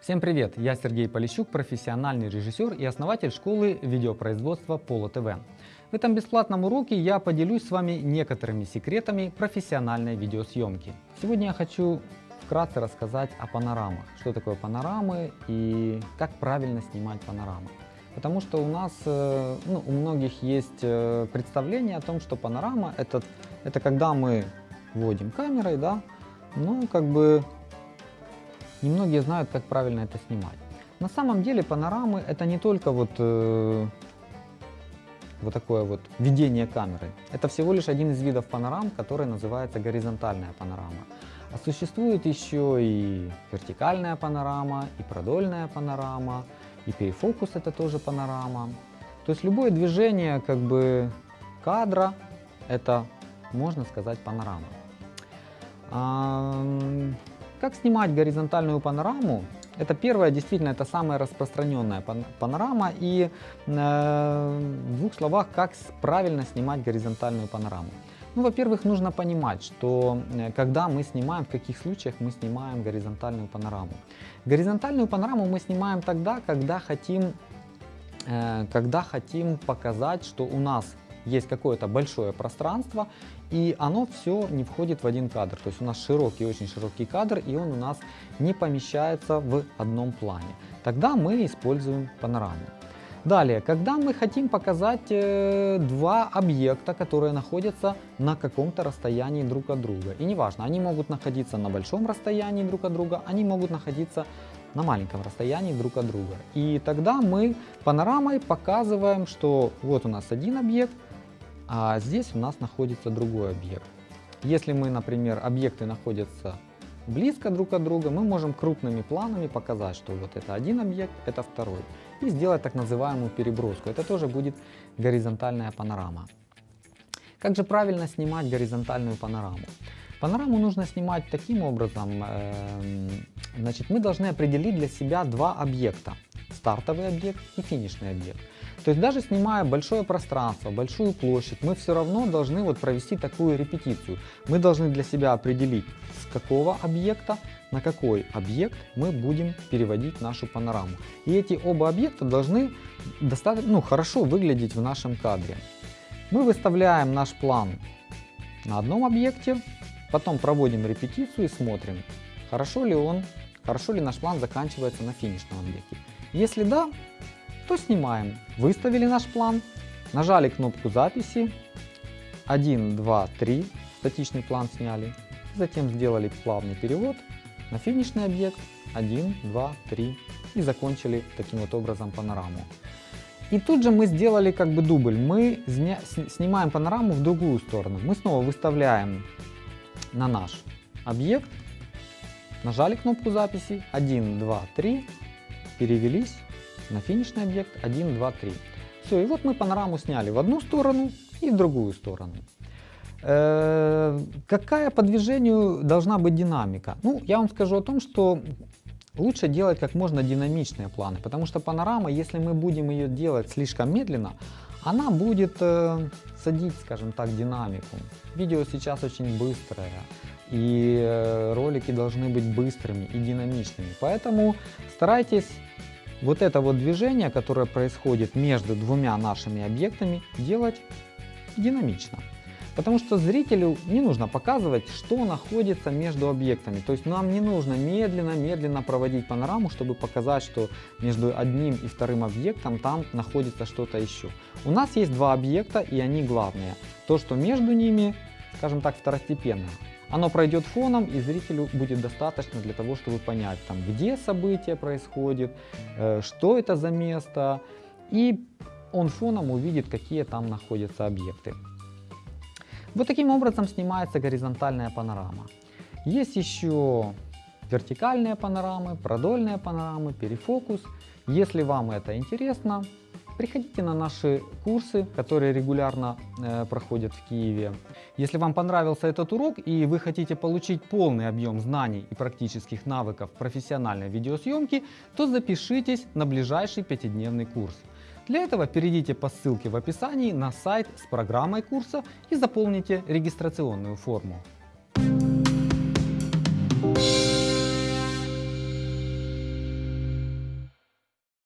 Всем привет! Я Сергей Полищук, профессиональный режиссер и основатель школы видеопроизводства Поло ТВ. В этом бесплатном уроке я поделюсь с вами некоторыми секретами профессиональной видеосъемки. Сегодня я хочу вкратце рассказать о панорамах, что такое панорамы и как правильно снимать панорамы. Потому что у нас, э, ну, у многих есть э, представление о том, что панорама это, это когда мы вводим камерой, да, ну, как бы немногие знают, как правильно это снимать. На самом деле панорамы это не только вот, э, вот такое вот ведение камеры. Это всего лишь один из видов панорам, который называется горизонтальная панорама. А существует еще и вертикальная панорама, и продольная панорама, и перефокус это тоже панорама. То есть любое движение как бы кадра это можно сказать панорама. Как снимать горизонтальную панораму? Это первая, действительно, это самая распространенная панорама. И э, в двух словах, как правильно снимать горизонтальную панораму. Ну, во-первых, нужно понимать, что э, когда мы снимаем, в каких случаях мы снимаем горизонтальную панораму. Горизонтальную панораму мы снимаем тогда, когда хотим, э, когда хотим показать, что у нас есть какое-то большое пространство, и оно все не входит в один кадр. То есть у нас широкий, очень широкий кадр, и он у нас не помещается в одном плане. Тогда мы используем панораму. Далее, когда мы хотим показать э, два объекта, которые находятся на каком-то расстоянии друг от друга. И неважно, они могут находиться на большом расстоянии друг от друга, они могут находиться на маленьком расстоянии друг от друга. И тогда мы панорамой показываем, что вот у нас один объект, а здесь у нас находится другой объект. Если мы, например, объекты находятся близко друг от друга, мы можем крупными планами показать, что вот это один объект, это второй. И сделать так называемую переброску. Это тоже будет горизонтальная панорама. Как же правильно снимать горизонтальную панораму? Панораму нужно снимать таким образом, э, значит, мы должны определить для себя два объекта. Стартовый объект и финишный объект. То есть даже снимая большое пространство, большую площадь, мы все равно должны вот провести такую репетицию. Мы должны для себя определить, с какого объекта на какой объект мы будем переводить нашу панораму. И эти оба объекта должны достаточно ну, хорошо выглядеть в нашем кадре. Мы выставляем наш план на одном объекте, потом проводим репетицию и смотрим, хорошо ли он, хорошо ли наш план заканчивается на финишном объекте. Если да, то снимаем. Выставили наш план, нажали кнопку записи, 1, 2, 3, статичный план сняли, затем сделали плавный перевод на финишный объект, 1, 2, 3 и закончили таким вот образом панораму. И тут же мы сделали как бы дубль, мы снимаем панораму в другую сторону. Мы снова выставляем на наш объект, нажали кнопку записи, 1, 2, 3, перевелись, на финишный объект 1, 2, 3. Все, и вот мы панораму сняли в одну сторону и в другую сторону. Э, какая по движению должна быть динамика? Ну, я вам скажу о том, что лучше делать как можно динамичные планы, потому что панорама, если мы будем ее делать слишком медленно, она будет э, садить, скажем так, динамику. Видео сейчас очень быстрое, и э, ролики должны быть быстрыми и динамичными. Поэтому старайтесь вот это вот движение, которое происходит между двумя нашими объектами, делать динамично. Потому что зрителю не нужно показывать, что находится между объектами. То есть нам не нужно медленно-медленно проводить панораму, чтобы показать, что между одним и вторым объектом там находится что-то еще. У нас есть два объекта и они главные. То, что между ними, скажем так, второстепенно. Оно пройдет фоном, и зрителю будет достаточно для того, чтобы понять, там, где событие происходит, э, что это за место, и он фоном увидит, какие там находятся объекты. Вот таким образом снимается горизонтальная панорама. Есть еще вертикальные панорамы, продольные панорамы, перефокус. Если вам это интересно, Приходите на наши курсы, которые регулярно э, проходят в Киеве. Если вам понравился этот урок и вы хотите получить полный объем знаний и практических навыков профессиональной видеосъемки, то запишитесь на ближайший пятидневный курс. Для этого перейдите по ссылке в описании на сайт с программой курса и заполните регистрационную форму.